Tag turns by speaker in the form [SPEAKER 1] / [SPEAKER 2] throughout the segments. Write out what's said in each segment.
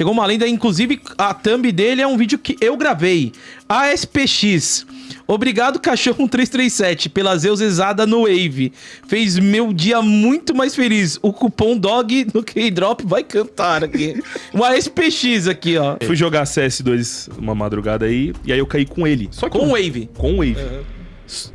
[SPEAKER 1] Chegou uma lenda, inclusive a thumb dele é um vídeo que eu gravei. ASPX. Obrigado, cachorro 337, pela zeusezada no Wave. Fez meu dia muito mais feliz. O cupom DOG no K-Drop vai cantar aqui. Um ASPX aqui, ó.
[SPEAKER 2] Fui jogar CS2 uma madrugada aí, e aí eu caí com ele. Só que
[SPEAKER 1] Com
[SPEAKER 2] eu-
[SPEAKER 1] Wave.
[SPEAKER 2] Com o Wave.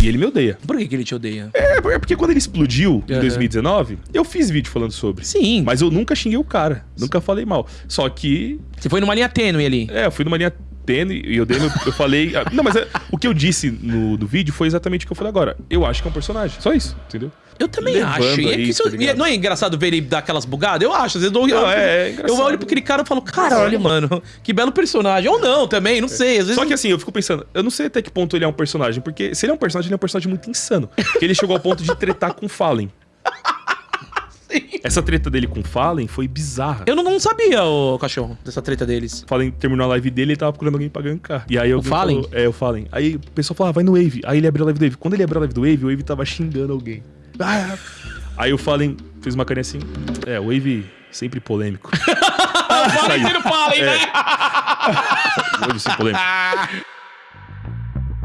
[SPEAKER 2] E ele me odeia.
[SPEAKER 1] Por que, que ele te odeia?
[SPEAKER 2] É, é porque quando ele explodiu em
[SPEAKER 1] Aham.
[SPEAKER 2] 2019, eu fiz vídeo falando sobre.
[SPEAKER 1] Sim.
[SPEAKER 2] Mas eu nunca xinguei o cara. Nunca falei mal. Só que,
[SPEAKER 1] Você foi numa linha tênue ali.
[SPEAKER 2] é, eu fui numa linha tênue e eu dei meu, eu falei. ah, Não, mas é, o que eu disse no do vídeo foi exatamente o que eu falei agora. Eu acho que é um personagem. Só isso, entendeu?
[SPEAKER 1] Eu também
[SPEAKER 2] Levando
[SPEAKER 1] acho. E é
[SPEAKER 2] aí, tá
[SPEAKER 1] não é engraçado ver ele dar aquelas bugadas? Eu acho. Às vezes eu,
[SPEAKER 2] Não, é- é
[SPEAKER 1] eu olho pra aquele cara e falo, caralho, mano, que belo personagem. Ou não também, não sei. Às vezes
[SPEAKER 2] Só que assim, eu fico pensando, eu não sei até que ponto ele é um personagem, porque se ele é um personagem, ele é um personagem muito insano. Porque ele chegou ao ponto de tretar com o Fallen. Essa treta dele com o Fallen foi bizarra.
[SPEAKER 1] Eu não, não sabia, o cachorro, dessa treta deles.
[SPEAKER 2] O Fallen terminou a live dele e tava procurando alguém pra gankar. E aí alguém
[SPEAKER 1] Fallen?
[SPEAKER 2] falou- é, o Fallen. Aí o pessoal falava, vai no Wave. Aí ele abriu a live do Wave. Quando ele abriu a live do Wave, o Wave tava xingando alguém. Ah. Aí o Fallen fez uma carinha assim. É, o Wave sempre polêmico. Saiu.
[SPEAKER 1] não falem, né?
[SPEAKER 2] O Wave sempre polêmico.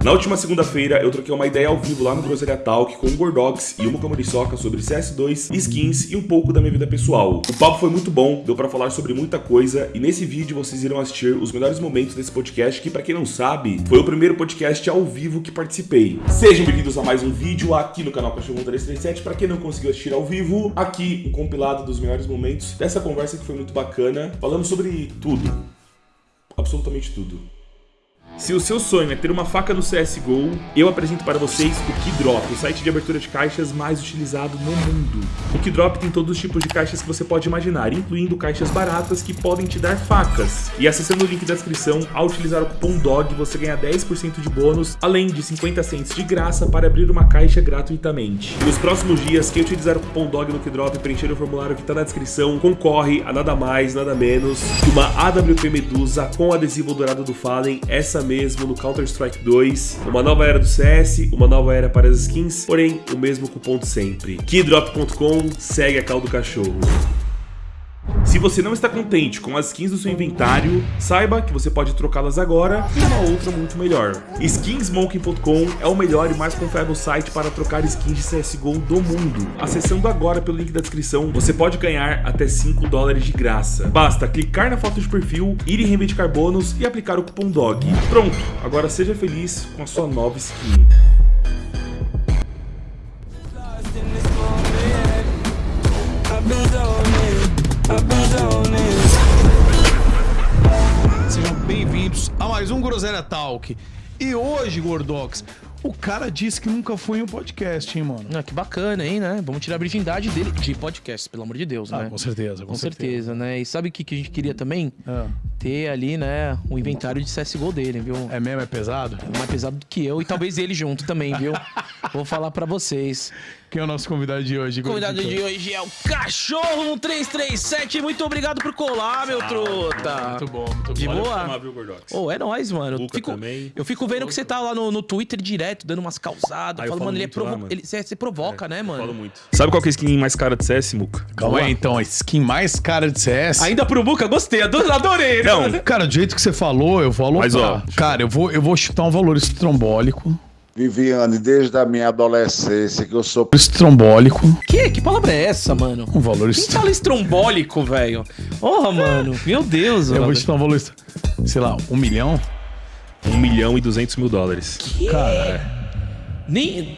[SPEAKER 2] Na última segunda-feira, eu troquei uma ideia ao vivo lá no Groselha Talk com o Gordox e o Muka Moriçoca sobre CS2, skins e um pouco da minha vida pessoal. O papo foi muito bom, deu pra falar sobre muita coisa e nesse vídeo vocês irão assistir os melhores momentos desse podcast que, pra quem não sabe, foi o primeiro podcast ao vivo que participei. Sejam bem-vindos a mais um vídeo aqui no canal Cachorro 337. Pra quem não conseguiu assistir ao vivo, aqui um compilado dos melhores momentos dessa conversa que foi muito bacana, falando sobre tudo, absolutamente tudo. Se o seu sonho é ter uma faca no CSGO, eu apresento para vocês o Keydrop, o site de abertura de caixas mais utilizado no mundo. O Keydrop tem todos os tipos de caixas que você pode imaginar, incluindo caixas baratas que podem te dar facas. E acessando o link da descrição, ao utilizar o cupom DOG, você ganha 10% de bônus, além de 50 cents de graça para abrir uma caixa gratuitamente. Nos próximos dias, quem utilizar o cupom DOG no Keydrop e preencher o formulário que está na descrição, concorre a nada mais, nada menos que uma AWP Medusa com adesivo dourado do Fallen, essa mesmo no Counter-Strike 2, uma nova era do CS, uma nova era para as skins, porém o mesmo cupom de sempre. Keydrop.com segue a cal do cachorro. Se você não está contente com as skins do seu inventário, saiba que você pode trocá-las agora por uma outra muito melhor. Skinsmonkey.com é o melhor e mais confiável site para trocar skins de CSGO do mundo. Acessando agora pelo link da descrição, você pode ganhar até 5 dólares de graça. Basta clicar na foto de perfil, ir em reivindicar bônus e aplicar o cupom DOG. Pronto, agora seja feliz com a sua nova skin.
[SPEAKER 3] Sejam bem-vindos a mais um Groselha Talk. E hoje, Gordox, o cara disse que nunca foi em um podcast, hein, mano?
[SPEAKER 1] Ah, que bacana, hein, né? Vamos tirar a virgindade dele de podcast, pelo amor de Deus,
[SPEAKER 3] Ah,
[SPEAKER 1] né?
[SPEAKER 3] com certeza, com,
[SPEAKER 1] Com certeza, né? E sabe o que, que a gente queria também?
[SPEAKER 3] Ah,
[SPEAKER 1] Ter ali, né, o inventário de CSGO dele, viu?
[SPEAKER 3] é mesmo, é pesado?
[SPEAKER 1] mais pesado do que eu e talvez ele junto também, viu? Vou falar pra vocês.
[SPEAKER 3] Quem é o nosso convidado de hoje?
[SPEAKER 1] O convidado de hoje é o Cachorro 1337. Muito obrigado por colar, meu truta.
[SPEAKER 3] Muito bom, muito
[SPEAKER 1] De
[SPEAKER 3] bom.
[SPEAKER 2] Olha,
[SPEAKER 1] boa. Ô, é nóis, mano. Eu fico,
[SPEAKER 2] também.
[SPEAKER 1] eu fico vendo que você tá lá no, no Twitter direto, dando umas causadas.
[SPEAKER 2] Ah, eu
[SPEAKER 1] falando,
[SPEAKER 2] falo
[SPEAKER 1] mano, ele é
[SPEAKER 2] muito lá,
[SPEAKER 1] provo...
[SPEAKER 2] mano.
[SPEAKER 1] ele, você, você provoca, né, mano?
[SPEAKER 2] Falo muito. Sabe qual que é a skin mais cara de CS, Muka?
[SPEAKER 3] Calma aí, então, a skin mais cara de CS.
[SPEAKER 1] Ainda pro Muca, gostei, ado- adorei.
[SPEAKER 2] Não,
[SPEAKER 1] né?
[SPEAKER 3] Cara, do jeito que você falou, eu vou alocar.
[SPEAKER 2] Mas, ó,
[SPEAKER 3] Cara, eu vou, eu vou chutar um valor estrombólico.
[SPEAKER 4] Viviane, desde a minha adolescência que eu sou
[SPEAKER 3] Estrombólico.
[SPEAKER 1] Que? Que palavra é essa, mano?
[SPEAKER 3] Um valor
[SPEAKER 1] Quem fala estrombólico, velho? Porra, mano. Meu Deus,
[SPEAKER 3] Eu vou chutar um valor, sei lá, um milhão?
[SPEAKER 2] 1 milhão e 200 mil dólares.
[SPEAKER 1] Nem...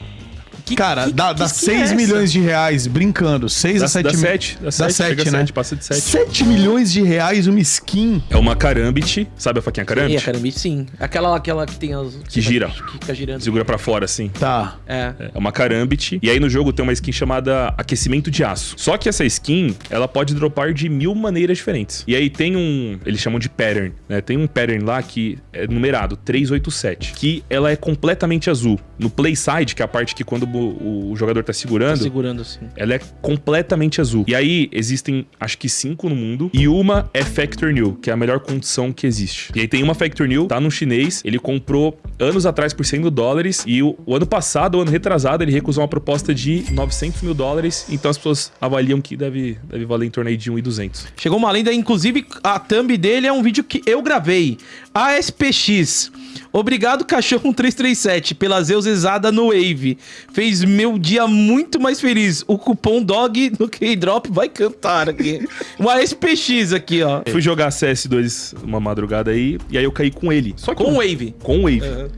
[SPEAKER 1] Que,
[SPEAKER 3] Cara,
[SPEAKER 1] que-
[SPEAKER 3] dá,
[SPEAKER 1] que
[SPEAKER 3] dá
[SPEAKER 1] skin
[SPEAKER 3] 6
[SPEAKER 1] é
[SPEAKER 3] milhões de reais brincando. 6
[SPEAKER 2] Dá,
[SPEAKER 3] a 7
[SPEAKER 2] dá
[SPEAKER 3] mil.
[SPEAKER 2] 7, dá 7,
[SPEAKER 3] sete,
[SPEAKER 2] chega a
[SPEAKER 3] né?
[SPEAKER 2] 7, passa de 7.
[SPEAKER 3] 7 milhões de reais uma skin.
[SPEAKER 2] É uma carambit, sabe a faquinha
[SPEAKER 1] E a
[SPEAKER 2] carambit?
[SPEAKER 1] carambite, sim. Aquela, aquela que tem as...
[SPEAKER 2] Que gira.
[SPEAKER 1] Que fica girando.
[SPEAKER 2] Segura pra fora, assim.
[SPEAKER 3] Tá.
[SPEAKER 1] É.
[SPEAKER 2] É uma carambit. E aí no jogo tem uma skin chamada aquecimento de aço. Só que essa skin, ela pode dropar de mil maneiras diferentes. E aí tem um, eles chamam de pattern, né? Tem um pattern lá que é numerado 387, que ela é completamente azul. No play side, que é a parte que quando o, o jogador tá segurando,
[SPEAKER 1] Tá segurando assim.
[SPEAKER 2] ela é completamente azul. E aí, existem acho que cinco no mundo. E uma é Factor New, que é a melhor condição que existe. E aí tem uma Factor New, tá no chinês. Ele comprou anos atrás por 100 mil dólares. E o, o ano passado, o ano retrasado, ele recusou uma proposta de 900 mil dólares. Então as pessoas avaliam que deve, deve valer em torno aí de 1,200.
[SPEAKER 1] Chegou uma lenda, inclusive a thumb dele é um vídeo que eu gravei. ASPX. Obrigado, cachorro 337, pela zeusezada no Wave. Fez meu dia muito mais feliz. O cupom DOG no K-Drop vai cantar aqui. Um ASPX aqui, ó.
[SPEAKER 2] Fui jogar CS2 uma madrugada aí. E aí eu caí com ele. Só
[SPEAKER 1] Com
[SPEAKER 2] eu-
[SPEAKER 1] Wave.
[SPEAKER 2] com o Wave.
[SPEAKER 1] Aham.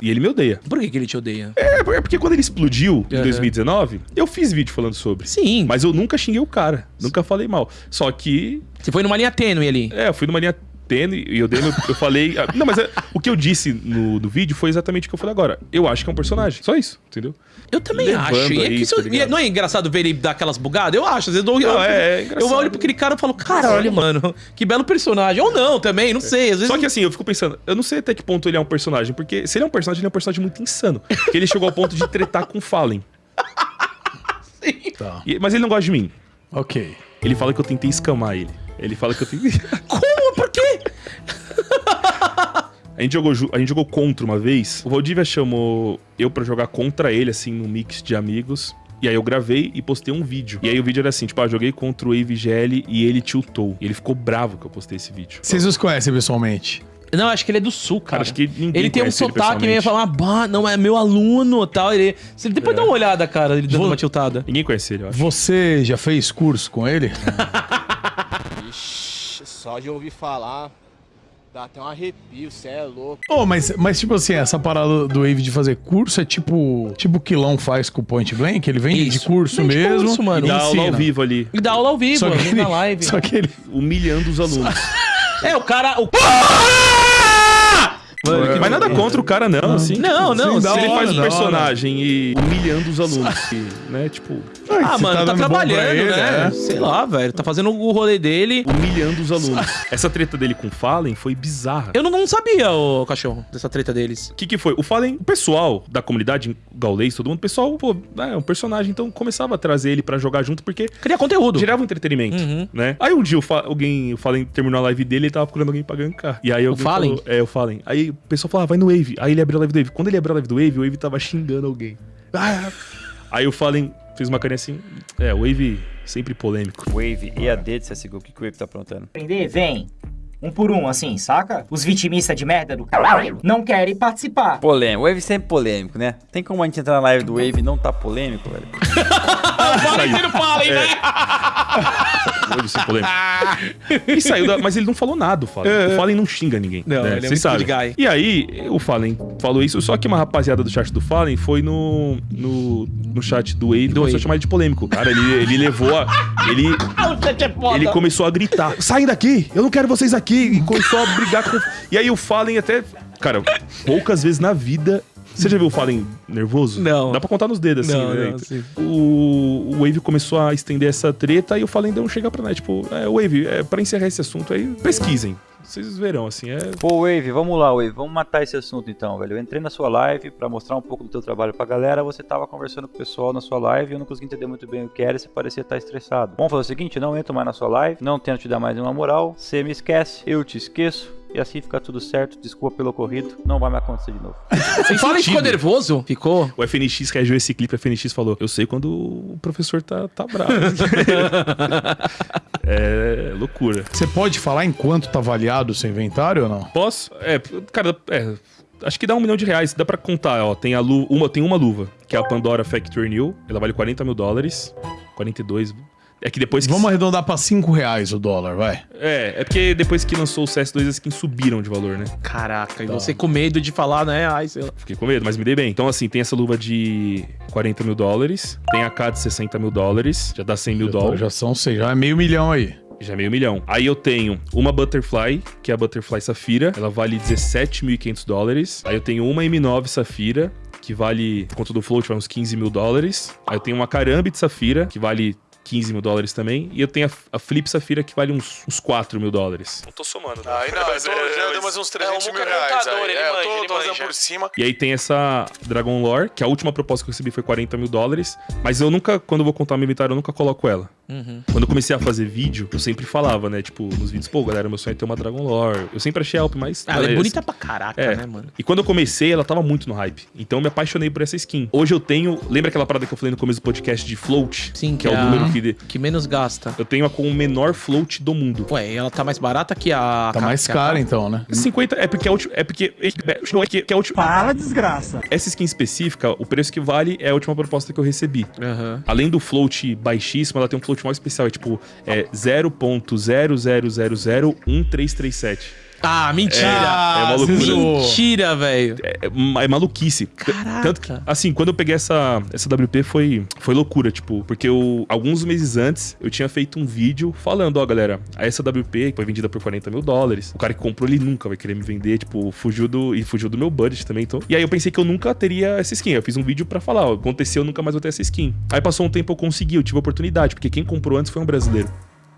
[SPEAKER 2] E ele me odeia.
[SPEAKER 1] Por que, que ele te odeia?
[SPEAKER 2] É, é porque quando ele explodiu em
[SPEAKER 1] Aham.
[SPEAKER 2] 2019, eu fiz vídeo falando sobre.
[SPEAKER 1] Sim.
[SPEAKER 2] Mas eu nunca xinguei o cara. Nunca falei mal. Só que,
[SPEAKER 1] Você foi numa linha tênue ali.
[SPEAKER 2] é, eu fui numa linha tênue e eu dei meu, eu falei. ah, Não, mas é, o que eu disse no, no vídeo foi exatamente o que eu falei agora. Eu acho que é um personagem. Só isso, entendeu?
[SPEAKER 1] Eu também
[SPEAKER 2] Levando
[SPEAKER 1] acho. E é isso-
[SPEAKER 2] tá
[SPEAKER 1] e não é engraçado ver ele dar aquelas bugadas? Eu acho. Às vezes eu,
[SPEAKER 2] Não,
[SPEAKER 1] eu,
[SPEAKER 2] é- é
[SPEAKER 1] eu olho pra aquele cara e falo, caralho, mano, que belo personagem. Ou não também, não sei. Às vezes
[SPEAKER 2] Só que assim, eu fico pensando, eu não sei até que ponto ele é um personagem, porque se ele é um personagem, ele é um personagem muito insano. Porque ele chegou ao ponto de tretar com o Fallen.
[SPEAKER 3] Tá.
[SPEAKER 2] E- mas ele não gosta de mim.
[SPEAKER 3] Ok.
[SPEAKER 2] Ele fala que eu tentei escamar ele. Ele fala que eu tentei.
[SPEAKER 1] Como?
[SPEAKER 2] A gente, jogou, a gente jogou contra uma vez. O Valdívia chamou eu pra jogar contra ele, assim, num mix de amigos. E aí eu gravei e postei um vídeo. E aí o vídeo era assim, tipo, ah, joguei contra o Wave GL e ele tiltou. E ele ficou bravo que eu postei esse vídeo.
[SPEAKER 3] Vocês os conhecem pessoalmente?
[SPEAKER 1] Não, acho que ele é do sul, cara.
[SPEAKER 2] Cara, acho que ninguém
[SPEAKER 1] Ele tem um sotaque meio falar, bah, não, é meu aluno tal. Ele. Você depois
[SPEAKER 2] É.
[SPEAKER 1] dá uma olhada, cara, ele dando
[SPEAKER 3] Vou-
[SPEAKER 1] uma tiltada.
[SPEAKER 2] Ninguém conhece ele, eu acho.
[SPEAKER 3] Você já fez curso com ele?
[SPEAKER 5] Ixi, só de ouvir falar, dá até um arrepio, cê é louco.
[SPEAKER 3] Oh, mas, mas tipo assim, essa parada do Wave de fazer curso é tipo tipo o Quilão faz com o Point Blank? Ele vende de curso
[SPEAKER 1] Vende
[SPEAKER 3] mesmo
[SPEAKER 1] curso, mano.
[SPEAKER 3] e
[SPEAKER 2] dá aula ao
[SPEAKER 3] ensina.
[SPEAKER 2] vivo ali,
[SPEAKER 1] E dá aula ao vivo,
[SPEAKER 3] Só que,
[SPEAKER 1] ali
[SPEAKER 3] ele,
[SPEAKER 1] na live.
[SPEAKER 3] só que ele...
[SPEAKER 2] humilhando os alunos.
[SPEAKER 1] É, o cara. O...
[SPEAKER 3] Mano,
[SPEAKER 2] Mas nada contra o cara, não, assim.
[SPEAKER 1] Não, não,
[SPEAKER 3] Sim,
[SPEAKER 2] Se ele
[SPEAKER 3] hora,
[SPEAKER 2] faz um personagem e humilhando os alunos, né? Tipo,
[SPEAKER 1] Ah,
[SPEAKER 3] você
[SPEAKER 1] mano, tá,
[SPEAKER 3] pra
[SPEAKER 1] trabalhando,
[SPEAKER 3] ele,
[SPEAKER 1] né?
[SPEAKER 3] é.
[SPEAKER 1] Sei lá, velho. Tá fazendo o rolê dele.
[SPEAKER 2] humilhando os alunos. Essa treta dele com o Fallen foi bizarra.
[SPEAKER 1] Eu não, não sabia, o cachorro, dessa treta deles.
[SPEAKER 2] O que, que foi? O Fallen, o pessoal da comunidade gaulês, todo mundo, o pessoal, pô, é um personagem, então começava a trazer ele pra jogar junto, porque
[SPEAKER 1] Cria conteúdo.
[SPEAKER 2] gerava um entretenimento,
[SPEAKER 1] Uhum.
[SPEAKER 2] né? Aí um dia o Fa- alguém, o Fallen terminou a live dele e ele tava procurando alguém pra gankar. E aí alguém
[SPEAKER 1] Fallen?
[SPEAKER 2] falou- é, o Fallen. Aí o pessoal falava, vai no Wave. Aí ele abriu a live do Wave. Quando ele abriu a live do Wave, o Wave tava xingando alguém. Ah! Aí o Fallen fez uma carinha assim, é, o Wave sempre polêmico.
[SPEAKER 6] Wave EAD de CSGO, o que, que o Wave tá aprontando?
[SPEAKER 7] Aprender, vem. Um por um, assim, saca? Os vitimistas de merda do caralho não querem participar.
[SPEAKER 6] Polêmico. Wave sempre polêmico, né? Tem como a gente entrar na live do Wave e não tá polêmico, velho?
[SPEAKER 2] Saiu.
[SPEAKER 1] Fallen, né?
[SPEAKER 2] Wave sem polêmica. e saiu da... Mas ele não falou nada, o Fallen. O Fallen não xinga ninguém.
[SPEAKER 1] Não,
[SPEAKER 2] né?
[SPEAKER 1] ele é muito good guy.
[SPEAKER 2] E aí, o Fallen falou isso, só que uma rapaziada do chat do Fallen foi no, no, no chat do Wave e
[SPEAKER 1] Do
[SPEAKER 2] começou
[SPEAKER 1] Wave.
[SPEAKER 2] a chamar ele de polêmico. Cara, ele, ele levou a... Ele, ele começou a gritar, saem daqui, eu não quero vocês aqui. E começou a brigar com... E aí o Fallen até... Cara, poucas vezes na vida... Você já viu o Fallen nervoso?
[SPEAKER 1] Não.
[SPEAKER 2] Dá pra contar nos dedos, assim,
[SPEAKER 1] Não,
[SPEAKER 2] né?
[SPEAKER 1] não, sim.
[SPEAKER 2] O, o Wave começou a estender essa treta e o Fallen deu um chega pra nós. Tipo, é, Wave, é, pra encerrar esse assunto aí, pesquisem. Vocês verão, assim, é...
[SPEAKER 6] Pô, Wave, vamos lá, Wave. Vamos matar esse assunto então, velho. Eu entrei na sua live pra mostrar um pouco do teu trabalho pra galera. Você tava conversando com o pessoal na sua live e eu não consegui entender muito bem o que era você parecia estar estressado. Vamos fazer o seguinte, não entro mais na sua live, não tento te dar mais uma moral. Você me esquece, eu te esqueço. E assim fica tudo certo. Desculpa pelo ocorrido. Não vai me acontecer de novo.
[SPEAKER 1] O Fallen ficou nervoso? Ficou?
[SPEAKER 2] O FNX reagiu a esse clipe, o FNX falou, eu sei quando o professor tá, tá bravo. é loucura.
[SPEAKER 3] Você pode falar em quanto tá avaliado o seu inventário ou não?
[SPEAKER 2] Posso? É, cara, é... Acho que dá um milhão de reais, dá pra contar, ó. Tem, a lu uma, tem uma luva, que é a Pandora Factory New. Ela vale 40 mil dólares. 42. É que depois que.
[SPEAKER 3] Vamos arredondar pra 5 reais o dólar, vai.
[SPEAKER 2] É, é porque depois que lançou o CS2, as skins subiram de valor, né?
[SPEAKER 1] Caraca, e você com medo de falar, né? Ai, sei lá.
[SPEAKER 2] Fiquei com medo, mas me dei bem. Então, assim, tem essa luva de 40 mil dólares, tem a K de 60 mil dólares, já dá 100 mil dólares,
[SPEAKER 3] já são seis, já é meio milhão aí.
[SPEAKER 2] já é meio milhão. Aí eu tenho uma Butterfly, que é a Butterfly Safira, ela vale 17.500 dólares. Aí eu tenho uma M9 Safira, que vale, por conta do float, vai uns 15 mil dólares. Aí eu tenho uma Karambit Safira, que vale 15 mil dólares também. E eu tenho a, a Flip Safira que vale uns, uns 4 mil dólares. Não tô somando, né?
[SPEAKER 8] Aí não, eu tô, já deu mais uns 300
[SPEAKER 5] É,
[SPEAKER 8] mil reais aí.
[SPEAKER 5] ele
[SPEAKER 8] É, eu
[SPEAKER 5] manja,
[SPEAKER 8] tô,
[SPEAKER 5] ele
[SPEAKER 8] tô por cima.
[SPEAKER 2] E aí tem essa Dragon Lore, que a última proposta que eu recebi foi 40 mil dólares. Mas eu nunca, quando eu vou contar meu inventário, eu nunca coloco ela. Quando eu comecei a fazer vídeo, eu sempre falava, né? Tipo, nos vídeos, pô, galera, meu sonho é ter uma Dragon Lore. Eu sempre achei a Alp mais.
[SPEAKER 1] Ah, ela é
[SPEAKER 2] beleza.
[SPEAKER 1] bonita pra caraca,
[SPEAKER 2] É.
[SPEAKER 1] né, mano?
[SPEAKER 2] E quando eu comecei, ela tava muito no hype. Então eu me apaixonei por essa skin. Hoje eu tenho. Lembra aquela parada que eu falei no começo do podcast de float?
[SPEAKER 1] Sim,
[SPEAKER 2] que é o número que. de-
[SPEAKER 1] que menos gasta.
[SPEAKER 2] Eu tenho a com o menor float do mundo.
[SPEAKER 1] Ué, ela tá mais barata que a...
[SPEAKER 3] Tá mais
[SPEAKER 1] que a-
[SPEAKER 3] cara então, né?
[SPEAKER 2] 50 é porque é último. É porque. É porque que é a última.
[SPEAKER 9] Fala, desgraça.
[SPEAKER 2] Essa skin específica, o preço que vale é a última proposta que eu recebi.
[SPEAKER 1] Aham.
[SPEAKER 2] Além do float baixíssimo, ela tem um float mais especial. É tipo, é 0.0001337.
[SPEAKER 1] Ah, mentira!
[SPEAKER 2] É, é
[SPEAKER 3] você zoou.
[SPEAKER 1] Mentira, velho.
[SPEAKER 2] É, é maluquice.
[SPEAKER 1] Caraca.
[SPEAKER 2] Tanto que, assim, quando eu peguei essa, essa WP foi, foi loucura, tipo, porque eu, alguns meses antes, eu tinha feito um vídeo falando, ó, galera, a essa WP foi vendida por 40 mil dólares. O cara que comprou, ele nunca vai querer me vender, tipo, fugiu do, e fugiu do meu budget também, então. E aí eu pensei que eu nunca teria essa skin. Eu fiz um vídeo pra falar, ó, aconteceu, eu nunca mais vou ter essa skin. Aí passou um tempo, eu consegui, eu tive a oportunidade, porque quem comprou antes foi um brasileiro.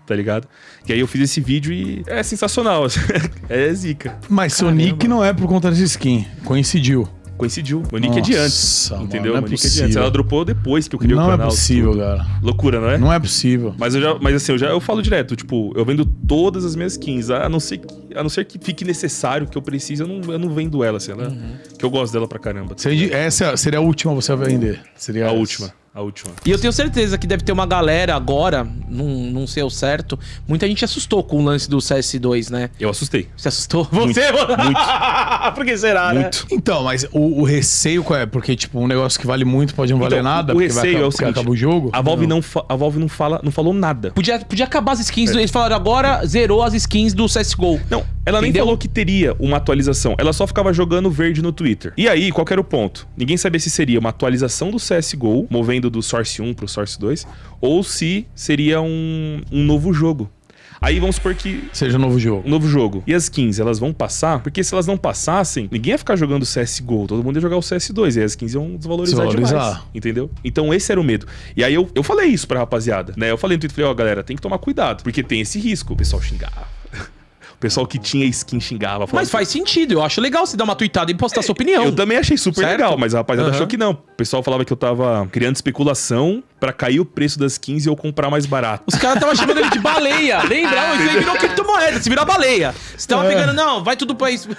[SPEAKER 2] Tá ligado? E aí eu fiz esse vídeo e é sensacional. é zica.
[SPEAKER 3] Mas seu nick não é por conta dessa skin. Coincidiu.
[SPEAKER 2] Coincidiu. O nick é de antes. Entendeu?
[SPEAKER 3] mano, não é
[SPEAKER 2] o nick é de antes.
[SPEAKER 3] possível.
[SPEAKER 2] Ela dropou depois que eu criei o
[SPEAKER 3] Não é
[SPEAKER 2] canal.
[SPEAKER 3] possível,
[SPEAKER 2] tudo.
[SPEAKER 3] cara.
[SPEAKER 2] Loucura, não é?
[SPEAKER 3] Não é possível.
[SPEAKER 2] Mas eu já, mas assim, eu já eu falo direto, tipo, eu vendo todas as minhas skins, a não ser que, a não ser que fique necessário que eu precise, eu não, eu não vendo ela, assim, ela,
[SPEAKER 3] Uhum.
[SPEAKER 2] que eu gosto dela pra caramba.
[SPEAKER 3] Seria- Essa seria a última você vai vender. Seria
[SPEAKER 2] A
[SPEAKER 3] essa.
[SPEAKER 2] última, a última.
[SPEAKER 1] E eu tenho certeza que deve ter uma galera agora, não, não sei o certo. Muita gente assustou com o lance do CS2, né?
[SPEAKER 2] Eu assustei.
[SPEAKER 1] Você assustou?
[SPEAKER 2] Muito,
[SPEAKER 1] Você, mano?
[SPEAKER 2] muito.
[SPEAKER 1] Por que será, né?
[SPEAKER 2] Muito.
[SPEAKER 3] Então, mas o, o receio qual é? Porque, tipo, um negócio que vale muito pode não valer
[SPEAKER 2] Então,
[SPEAKER 3] nada,
[SPEAKER 2] o
[SPEAKER 3] porque vai
[SPEAKER 2] receio
[SPEAKER 3] acabar,
[SPEAKER 2] é o
[SPEAKER 3] porque
[SPEAKER 2] seguinte,
[SPEAKER 3] acaba o jogo.
[SPEAKER 2] A Valve não, fa- a Valve não fala, não falou nada.
[SPEAKER 1] Podia, podia acabar as
[SPEAKER 2] É.
[SPEAKER 1] skins. do- Eles falaram agora zerou as skins do CSGO.
[SPEAKER 2] Não, ela nem
[SPEAKER 1] Entendeu?
[SPEAKER 2] falou que teria uma atualização. Ela só ficava jogando verde no Twitter. E aí, qual que era o ponto? Ninguém sabia se seria uma atualização do CSGO, movendo do Source 1 pro Source 2, ou se seria um, um novo jogo. Aí vamos supor que
[SPEAKER 3] Seja um novo jogo.
[SPEAKER 2] um novo jogo. E as skins, elas vão passar? Porque se elas não passassem, ninguém ia ficar jogando CSGO, todo mundo ia jogar o CS2, e as skins iam desvalorizar,
[SPEAKER 3] Desvalorizar.
[SPEAKER 2] demais. Entendeu? Então esse era o medo. E aí eu, eu falei isso pra rapaziada, né? Eu falei no Twitter, falei, ó, galera, tem que tomar cuidado, porque tem esse risco. O pessoal xingava. O pessoal que tinha skin xingava. falava
[SPEAKER 1] Mas faz sentido. Eu acho legal você dar uma tweetada e postar sua opinião.
[SPEAKER 2] eu também achei super
[SPEAKER 1] Certo?
[SPEAKER 2] legal, mas a rapaziada
[SPEAKER 1] Aham.
[SPEAKER 2] achou que não. O pessoal falava que eu tava criando especulação pra cair o preço das skins e eu comprar mais barato.
[SPEAKER 1] Os caras estavam chamando ele de baleia. Lembra? Isso aí virou criptomoeda. Você virou baleia. Você tava
[SPEAKER 3] É.
[SPEAKER 1] pegando, não, vai tudo pra isso.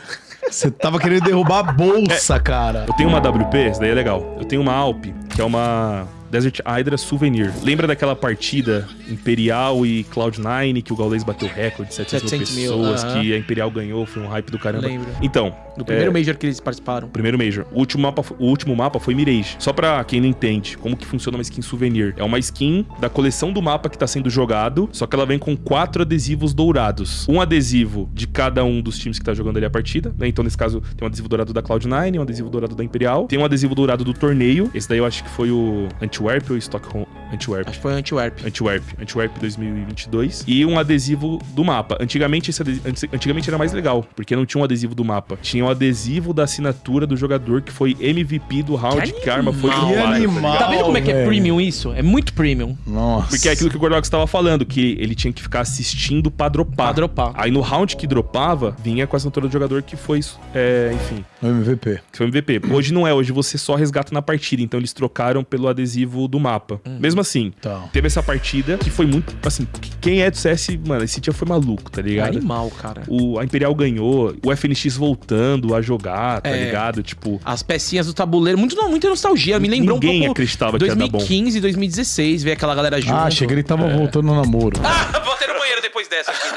[SPEAKER 3] Você tava querendo derrubar a bolsa, cara.
[SPEAKER 2] Eu tenho uma WP, essa daí é legal. Eu tenho uma Alp, que é uma Desert Hydra Souvenir. Lembra daquela partida Imperial e Cloud9 que o Gaulês bateu recorde de 700,
[SPEAKER 1] 700
[SPEAKER 2] mil
[SPEAKER 1] mil,
[SPEAKER 2] pessoas,
[SPEAKER 1] aham.
[SPEAKER 2] que a Imperial ganhou, foi um hype do caramba.
[SPEAKER 1] Lembro.
[SPEAKER 2] Então,
[SPEAKER 1] Do primeiro
[SPEAKER 2] é,
[SPEAKER 1] Major que eles participaram.
[SPEAKER 2] Primeiro Major. O último, mapa, o último mapa foi Mirage. Só pra quem não entende como que funciona uma skin souvenir. É uma skin da coleção do mapa que tá sendo jogado, só que ela vem com quatro adesivos dourados. Um adesivo de cada um dos times que tá jogando ali a partida, né? Então, nesse caso, tem um adesivo dourado da Cloud9, um adesivo dourado da Imperial, tem um adesivo dourado do torneio. Esse daí eu acho que foi o Antwerp ou Stockholm? Antwerp.
[SPEAKER 1] Acho que foi Antwerp.
[SPEAKER 2] Antwerp, Antwerp 2022 e um adesivo do mapa. Antigamente esse adesivo, antigamente era mais legal, porque não tinha um adesivo do mapa, tinha um adesivo da assinatura do jogador que foi MVP do round que, a arma foi
[SPEAKER 3] Que
[SPEAKER 2] tá
[SPEAKER 3] animal.
[SPEAKER 1] Tá vendo como é que é
[SPEAKER 3] velho.
[SPEAKER 1] premium isso? É muito premium.
[SPEAKER 3] Nossa.
[SPEAKER 2] Porque é aquilo que o Gordox estava falando, que ele tinha que ficar assistindo pra dropar.
[SPEAKER 1] Pra dropar.
[SPEAKER 2] Aí no round que dropava, vinha com a assinatura do jogador que foi, é, enfim,
[SPEAKER 3] MVP.
[SPEAKER 2] que foi MVP. Hoje não é, hoje você só resgata na partida, então eles trocaram pelo adesivo do mapa. Mesmo assim,
[SPEAKER 3] Tá.
[SPEAKER 2] teve essa partida que foi muito. Assim, quem é do CS, mano, esse dia foi maluco, tá ligado?
[SPEAKER 1] Animal, cara.
[SPEAKER 2] O, a Imperial ganhou, o FNX voltando a jogar, tá
[SPEAKER 1] É.
[SPEAKER 2] ligado? Tipo,
[SPEAKER 1] As pecinhas do tabuleiro, muito, não, muita nostalgia. Me lembrou
[SPEAKER 2] Ninguém
[SPEAKER 1] um pouco
[SPEAKER 2] acreditava que ia dar bom.
[SPEAKER 1] 2015, 2016, ver aquela galera junto.
[SPEAKER 3] Ah, cheguei ele tava voltando no namoro.
[SPEAKER 1] Ah, voltei no banheiro depois dessa aqui.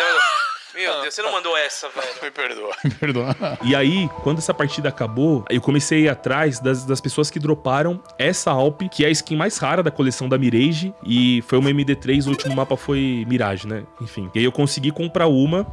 [SPEAKER 1] Meu Deus, você não mandou essa, velho.
[SPEAKER 8] Me perdoa.
[SPEAKER 3] Perdoa.
[SPEAKER 2] E aí, quando essa partida acabou, eu comecei a ir atrás das, das pessoas que droparam essa Alp, que é a skin mais rara da coleção da Mirage. E foi uma MD3, o último mapa foi Mirage, né? Enfim. E aí eu consegui comprar uma,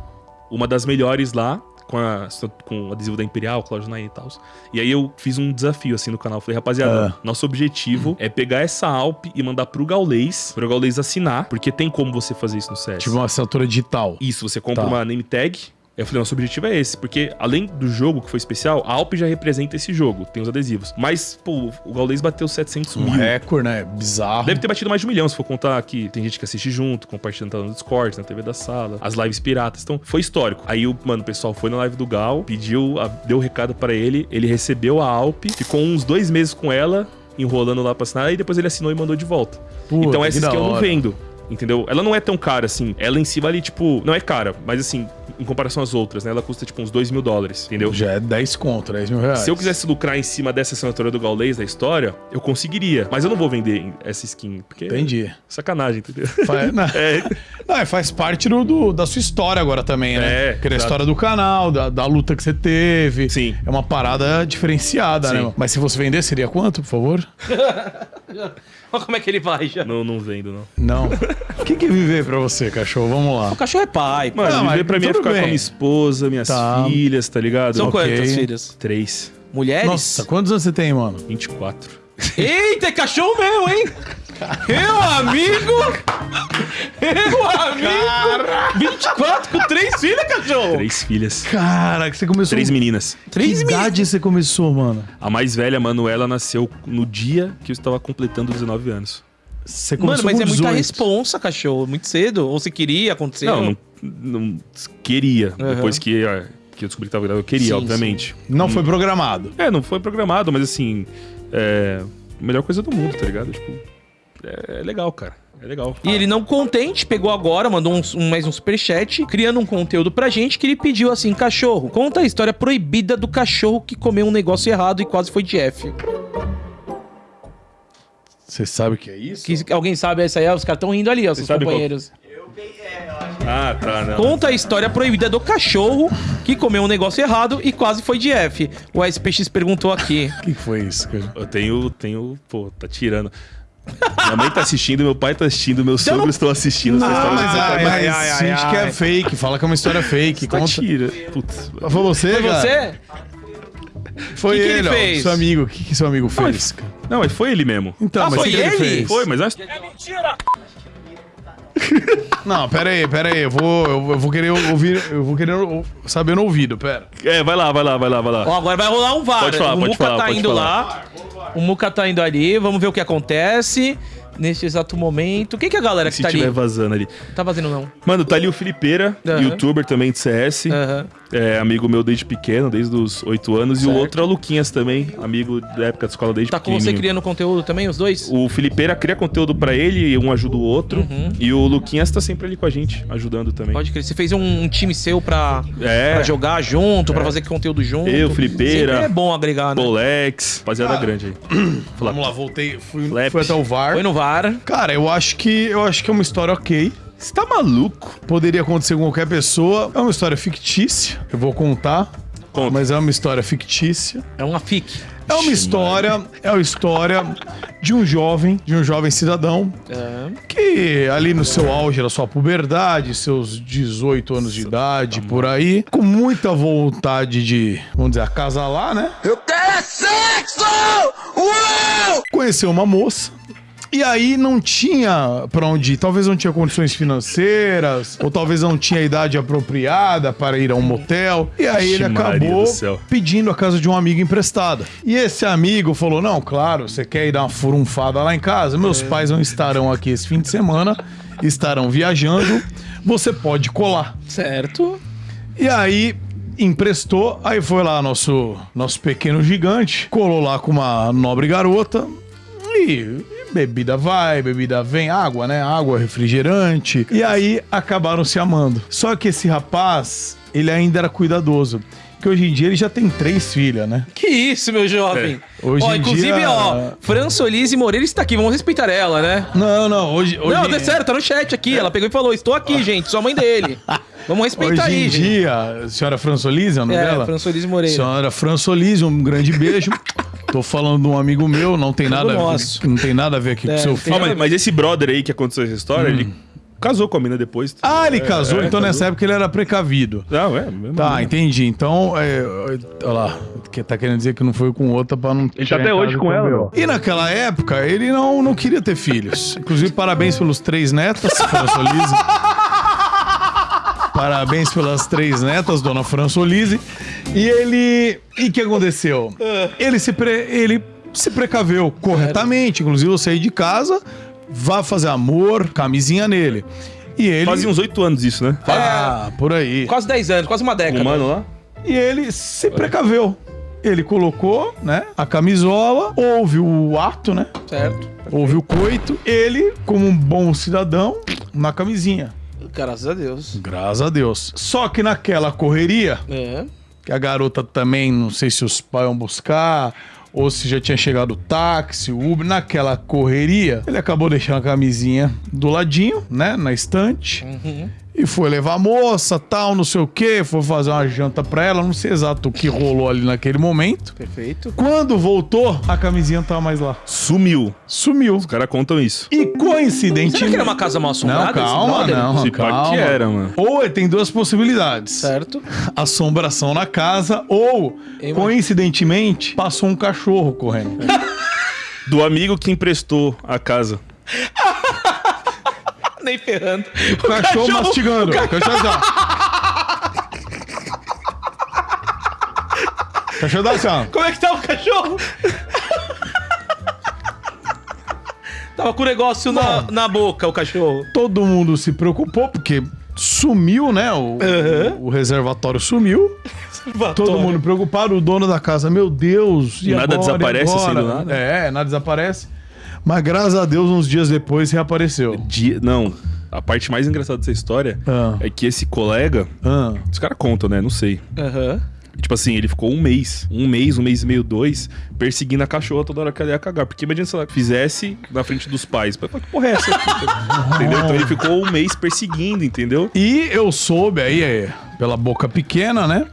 [SPEAKER 2] uma das melhores lá. Com, a, com o adesivo da Imperial, Cloud9 e tal. E aí eu fiz um desafio assim no canal. Falei, rapaziada, nosso objetivo é pegar essa Alp e mandar pro Gaulês, pro Gaulês assinar, porque tem como você fazer isso no CS.
[SPEAKER 3] Tipo uma assinatura digital.
[SPEAKER 2] Isso, você compra
[SPEAKER 3] Tá.
[SPEAKER 2] uma name tag eu falei, nosso objetivo é esse, porque além do jogo que foi especial, a Alp já representa esse jogo, tem os adesivos. Mas, pô, o Gaules bateu 700
[SPEAKER 3] Um
[SPEAKER 2] mil.
[SPEAKER 3] recorde, né? Bizarro.
[SPEAKER 2] Deve ter batido mais de um milhão, se for contar que tem gente que assiste junto, compartilhando tá no Discord, na TV da sala, as lives piratas. Então, foi histórico. Aí, o, mano, o pessoal foi na live do Gal, pediu, a- deu o recado pra ele, ele recebeu a Alp, ficou uns dois meses com ela, enrolando lá pra assinar, e depois ele assinou e mandou de volta.
[SPEAKER 3] Puta,
[SPEAKER 2] então,
[SPEAKER 3] que
[SPEAKER 2] essa
[SPEAKER 3] da
[SPEAKER 2] skin eu não vendo. Entendeu? Ela não é tão cara assim. Ela em si vale, tipo. Não é cara, mas assim, em comparação às outras, né? Ela custa, tipo, uns 2 mil dólares. Entendeu?
[SPEAKER 3] Já é 10 conto, 10 mil reais.
[SPEAKER 2] Se eu quisesse lucrar em cima dessa assinatura do Gaulês da história, eu conseguiria. Mas eu não vou vender essa skin, porque
[SPEAKER 3] Entendi.
[SPEAKER 2] é sacanagem, entendeu?
[SPEAKER 3] Faz, não,
[SPEAKER 2] É,
[SPEAKER 3] não, é, faz parte do, do- da sua história agora também, né?
[SPEAKER 2] É,
[SPEAKER 3] Porque é a história do canal, da, da luta que você teve.
[SPEAKER 2] Sim.
[SPEAKER 3] É uma parada diferenciada,
[SPEAKER 2] Sim.
[SPEAKER 3] né? Mas se você vender, seria quanto, por favor?
[SPEAKER 1] Olha como é que ele vai já.
[SPEAKER 2] não, não vendo, não.
[SPEAKER 3] Não. O que, que é viver pra você, cachorro? Vamos lá.
[SPEAKER 1] O cachorro é pai.
[SPEAKER 2] Mano,
[SPEAKER 3] Não,
[SPEAKER 2] viver pra mim é ficar
[SPEAKER 3] bem.
[SPEAKER 2] com a minha esposa, minhas
[SPEAKER 3] Tá.
[SPEAKER 2] filhas, tá ligado?
[SPEAKER 1] São
[SPEAKER 3] ok.
[SPEAKER 1] quantas filhas?
[SPEAKER 2] Três.
[SPEAKER 1] Mulheres?
[SPEAKER 3] Nossa, quantos anos você tem, mano?
[SPEAKER 2] 24.
[SPEAKER 1] Eita, é cachorro mesmo, hein? Meu amigo! Meu amigo! 24 com três filhas, cachorro!
[SPEAKER 2] Três filhas.
[SPEAKER 3] Cara, que você começou.
[SPEAKER 2] Três meninas.
[SPEAKER 3] Que
[SPEAKER 1] Três
[SPEAKER 3] idade você começou, mano?
[SPEAKER 2] A mais velha, Manuela, nasceu no dia que eu estava completando 19 anos.
[SPEAKER 3] Você
[SPEAKER 1] Mano,
[SPEAKER 3] começou
[SPEAKER 1] mas
[SPEAKER 3] com
[SPEAKER 1] é muita
[SPEAKER 3] 18.
[SPEAKER 1] responsa, cachorro. Muito cedo. Ou você queria, aconteceu?
[SPEAKER 2] Não, não, não queria.
[SPEAKER 1] Aham.
[SPEAKER 2] Depois que, que eu descobri que tava grávida, eu queria,
[SPEAKER 1] Sim,
[SPEAKER 2] obviamente.
[SPEAKER 3] Não foi programado.
[SPEAKER 2] É, não foi programado, mas assim, é. a Melhor coisa do mundo, tá ligado? Tipo, é, é legal, cara. É legal.
[SPEAKER 1] E ele não contente, pegou agora, mandou um, um- mais um superchat, criando um conteúdo pra gente que ele pediu assim: cachorro, conta a história proibida do cachorro que comeu um negócio errado e quase foi de F.
[SPEAKER 3] Você sabe o que é isso?
[SPEAKER 1] Que, alguém sabe essa aí? Os caras estão rindo ali, ó, seus
[SPEAKER 2] sabe qual-
[SPEAKER 1] companheiros.
[SPEAKER 2] Ah, tá, não.
[SPEAKER 1] Conta a história proibida do cachorro que comeu um negócio errado e quase foi de F. O SPX perguntou aqui.
[SPEAKER 3] O que foi isso, cara?
[SPEAKER 2] Eu tenho, tenho, pô, tá tirando. Minha mãe tá assistindo, meu pai tá assistindo, meus
[SPEAKER 1] Então não-
[SPEAKER 2] sogros estão assistindo. essa história
[SPEAKER 3] mas, ai, mas
[SPEAKER 1] ai, ai,
[SPEAKER 3] finge que
[SPEAKER 1] ai.
[SPEAKER 3] é fake, fala que é uma história fake.
[SPEAKER 2] Tá
[SPEAKER 3] Conta.
[SPEAKER 2] tira. Putz.
[SPEAKER 3] Foi você,
[SPEAKER 1] Foi
[SPEAKER 3] cara?
[SPEAKER 1] você?
[SPEAKER 3] Foi
[SPEAKER 1] Que que ele
[SPEAKER 3] ele, ó,
[SPEAKER 1] fez?
[SPEAKER 3] seu amigo. O que, que seu amigo fez?
[SPEAKER 2] Não, mas foi ele mesmo.
[SPEAKER 3] Então,
[SPEAKER 1] Ah,
[SPEAKER 3] mas
[SPEAKER 1] foi
[SPEAKER 3] que, que ele
[SPEAKER 1] ele?
[SPEAKER 3] fez?
[SPEAKER 2] Foi, mas nós.
[SPEAKER 3] Não, pera aí, pera aí. Eu vou, eu, eu vou querer ouvir, eu vou querer saber no ouvido, pera.
[SPEAKER 2] É, vai lá, vai lá, vai lá, vai lá.
[SPEAKER 1] Ó, agora vai rolar um VAR.
[SPEAKER 2] Pode falar,
[SPEAKER 1] o
[SPEAKER 2] pode
[SPEAKER 1] Muca
[SPEAKER 2] falar,
[SPEAKER 1] tá
[SPEAKER 2] pode
[SPEAKER 1] indo
[SPEAKER 2] falar.
[SPEAKER 1] lá. O Muca tá indo ali. Vamos ver o que acontece neste exato momento. Quem que é a galera que
[SPEAKER 2] Se
[SPEAKER 1] tá
[SPEAKER 2] tiver
[SPEAKER 1] ali?
[SPEAKER 2] vazando ali.
[SPEAKER 1] Tá fazendo não.
[SPEAKER 2] Mano, tá ali o Felipeira,
[SPEAKER 1] Aham.
[SPEAKER 2] youtuber também de CS.
[SPEAKER 1] Aham.
[SPEAKER 2] É, amigo meu desde pequeno, desde os 8 anos. E o
[SPEAKER 1] Certo.
[SPEAKER 2] outro é o Luquinhas também, amigo da época da escola desde
[SPEAKER 1] Tá com você criando conteúdo também, os dois?
[SPEAKER 2] O Felipeira cria conteúdo pra ele, um ajuda o outro. E o Luquinhas tá sempre ali com a gente, ajudando também.
[SPEAKER 1] Uhum. Pode crer. Você fez um, um time seu pra,
[SPEAKER 2] É.
[SPEAKER 1] pra jogar junto, pra fazer conteúdo junto.
[SPEAKER 2] Eu, Felipeira.
[SPEAKER 1] Sempre é bom agregar, né?
[SPEAKER 2] Bolex, rapaziada grande aí.
[SPEAKER 3] Vamos lá, voltei, fui, fui até o VAR.
[SPEAKER 1] Foi no VAR.
[SPEAKER 3] Cara, eu acho que eu acho que é uma história ok.
[SPEAKER 2] Você tá maluco?
[SPEAKER 3] Poderia acontecer com qualquer pessoa. É uma história fictícia. Eu vou contar.
[SPEAKER 2] Conta.
[SPEAKER 3] Mas é uma história fictícia.
[SPEAKER 1] É uma FIC.
[SPEAKER 3] É uma história, é uma história de um jovem, de um jovem cidadão
[SPEAKER 1] É.
[SPEAKER 3] que ali no seu auge da sua puberdade, seus 18 anos de idade, por aí, com muita vontade de, vamos dizer, acasalar, né? Eu quero sexo! Uou! Conheceu uma moça. E aí não tinha pra onde ir. Talvez não tinha condições financeiras, ou talvez não tinha a idade apropriada para ir a um motel. E aí ele acabou pedindo a casa de um amigo emprestada. E esse amigo falou: Não, claro, você quer ir dar uma furunfada lá em casa? Meus pais não estarão aqui esse fim de semana, estarão viajando. Você pode colar.
[SPEAKER 1] Certo.
[SPEAKER 3] E aí emprestou, aí foi lá nosso nosso pequeno gigante, colou lá com uma nobre garota e bebida vai, bebida vem, água, né? Água, refrigerante. E aí acabaram se amando. Só que esse rapaz, ele ainda era cuidadoso. Que hoje em dia ele já tem três filhas, né?
[SPEAKER 1] Que isso, meu jovem.
[SPEAKER 3] Hoje
[SPEAKER 1] ó,
[SPEAKER 3] em
[SPEAKER 1] inclusive,
[SPEAKER 3] dia-
[SPEAKER 1] ó, Fran Solise Moreira está aqui. Vamos respeitar ela, né?
[SPEAKER 3] Não, não, hoje. hoje
[SPEAKER 1] Não, é sério, tá no chat aqui. Ela pegou e falou: Estou aqui, gente, sou a mãe dele. Vamos respeitar
[SPEAKER 3] Hoje
[SPEAKER 1] aí,
[SPEAKER 3] em
[SPEAKER 1] gente.
[SPEAKER 3] dia, senhora Fransolise, é o nome
[SPEAKER 1] É,
[SPEAKER 3] dela?
[SPEAKER 1] Fran Solise Moreira.
[SPEAKER 3] Senhora Fransolise, um grande beijo. Tô falando de um amigo meu, não tem nada, a ver,
[SPEAKER 1] nosso.
[SPEAKER 3] não tem nada a ver aqui
[SPEAKER 1] É,
[SPEAKER 3] com seu filho.
[SPEAKER 2] Ó, mas, mas esse brother aí que aconteceu essa história, ele casou com a mina depois.
[SPEAKER 3] Ah, ele casou,
[SPEAKER 2] é,
[SPEAKER 3] então nessa
[SPEAKER 2] casou.
[SPEAKER 3] época ele era precavido.
[SPEAKER 2] Não, é. mesmo
[SPEAKER 3] Tá,
[SPEAKER 2] assim.
[SPEAKER 3] entendi. Então, é, olha lá, que tá querendo dizer que não foi com outra pra não.
[SPEAKER 2] Ele tá até hoje com ela, não?
[SPEAKER 3] E naquela época, ele não, não queria ter filhos. Inclusive, parabéns pelos três netas, Fransolise. Parabéns pelas três netas, dona Françolise. E ele. E o que aconteceu? Ele se, pre... ele se precaveu corretamente. Inclusive, eu saí de casa, vá fazer amor, camisinha nele. E ele.
[SPEAKER 2] Fazia uns oito anos isso, né?
[SPEAKER 3] Ah, por aí.
[SPEAKER 1] Quase 10 anos, quase uma década.
[SPEAKER 2] Um mano lá.
[SPEAKER 3] E ele se precaveu. Ele colocou, né, a camisola, houve o ato, né?
[SPEAKER 1] Certo.
[SPEAKER 3] Houve o coito. Ele, como um bom cidadão, na camisinha.
[SPEAKER 1] Graças a Deus.
[SPEAKER 3] Graças a Deus. Só que naquela correria,
[SPEAKER 1] É.
[SPEAKER 3] que a garota também, não sei se os pais iam buscar, ou se já tinha chegado o táxi, o Uber, naquela correria, ele acabou deixando a camisinha do ladinho, né, na estante. E foi levar a moça, tal, não sei o que, foi fazer uma janta pra ela, não sei exato o que rolou ali naquele momento.
[SPEAKER 1] Perfeito.
[SPEAKER 3] Quando voltou, a camisinha não tava mais lá.
[SPEAKER 2] Sumiu.
[SPEAKER 3] Sumiu.
[SPEAKER 2] Os caras contam isso.
[SPEAKER 3] E coincidentemente.
[SPEAKER 1] Será que era uma casa mal assombrada?
[SPEAKER 3] Não, calma, não.
[SPEAKER 2] Se
[SPEAKER 3] calma.
[SPEAKER 2] que era, mano.
[SPEAKER 3] Ou ele tem duas possibilidades.
[SPEAKER 1] Certo.
[SPEAKER 3] Assombração na casa, ou,
[SPEAKER 1] Ei,
[SPEAKER 3] coincidentemente, passou um cachorro correndo.
[SPEAKER 2] Do amigo que emprestou a casa.
[SPEAKER 1] Nem ferrando.
[SPEAKER 3] O cachorro, mastigando. O cachorro assim, ó. O cachorro dá assim, ó.
[SPEAKER 1] Como é que tá o cachorro? Tava com o negócio na, na boca, o cachorro.
[SPEAKER 3] Todo mundo se preocupou, porque sumiu, né? O, o reservatório sumiu. Todo mundo preocupado, o dono da casa, meu Deus. E
[SPEAKER 2] Nada
[SPEAKER 3] agora,
[SPEAKER 2] desaparece
[SPEAKER 3] agora?
[SPEAKER 2] assim do nada?
[SPEAKER 3] É, nada desaparece. Mas graças a Deus, uns dias depois reapareceu.
[SPEAKER 2] Dia- Não, a parte mais engraçada dessa história
[SPEAKER 3] Ah.
[SPEAKER 2] é que esse colega.
[SPEAKER 3] Ah.
[SPEAKER 2] Os caras contam, né? Não sei.
[SPEAKER 1] Aham.
[SPEAKER 2] Tipo assim, ele ficou um mês, um mês, um mês e meio, dois, perseguindo a cachorra toda hora que ela ia cagar. Porque imagina se ela fizesse na frente dos pais. Pai, Que porra é essa? aqui? entendeu? Então ele ficou um mês perseguindo, entendeu?
[SPEAKER 3] E eu soube aí, é, pela boca pequena, né?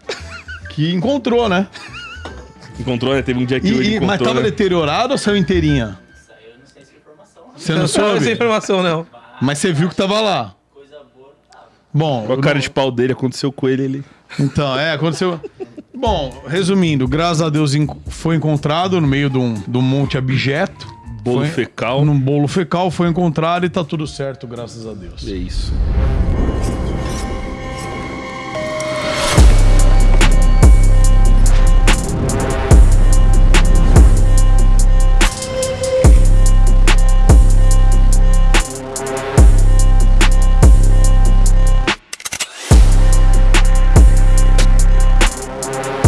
[SPEAKER 3] Que encontrou, né?
[SPEAKER 2] Encontrou, né? Teve um dia que
[SPEAKER 3] E,
[SPEAKER 2] ele encontrou,
[SPEAKER 3] mas tava
[SPEAKER 2] né?
[SPEAKER 3] deteriorado ou saiu inteirinha? Você não
[SPEAKER 1] Não sabe essa
[SPEAKER 3] soube?
[SPEAKER 1] informação, não.
[SPEAKER 3] Mas você viu que tava lá. Bom,
[SPEAKER 2] Olha a cara de pau dele, aconteceu com ele, ele...
[SPEAKER 3] então, é, aconteceu. Bom, resumindo, graças a Deus foi encontrado no meio de um, de um monte abjeto.
[SPEAKER 2] Bolo
[SPEAKER 3] Foi-
[SPEAKER 2] fecal.
[SPEAKER 3] Num bolo fecal foi encontrado e tá tudo certo, graças a Deus.
[SPEAKER 2] É isso.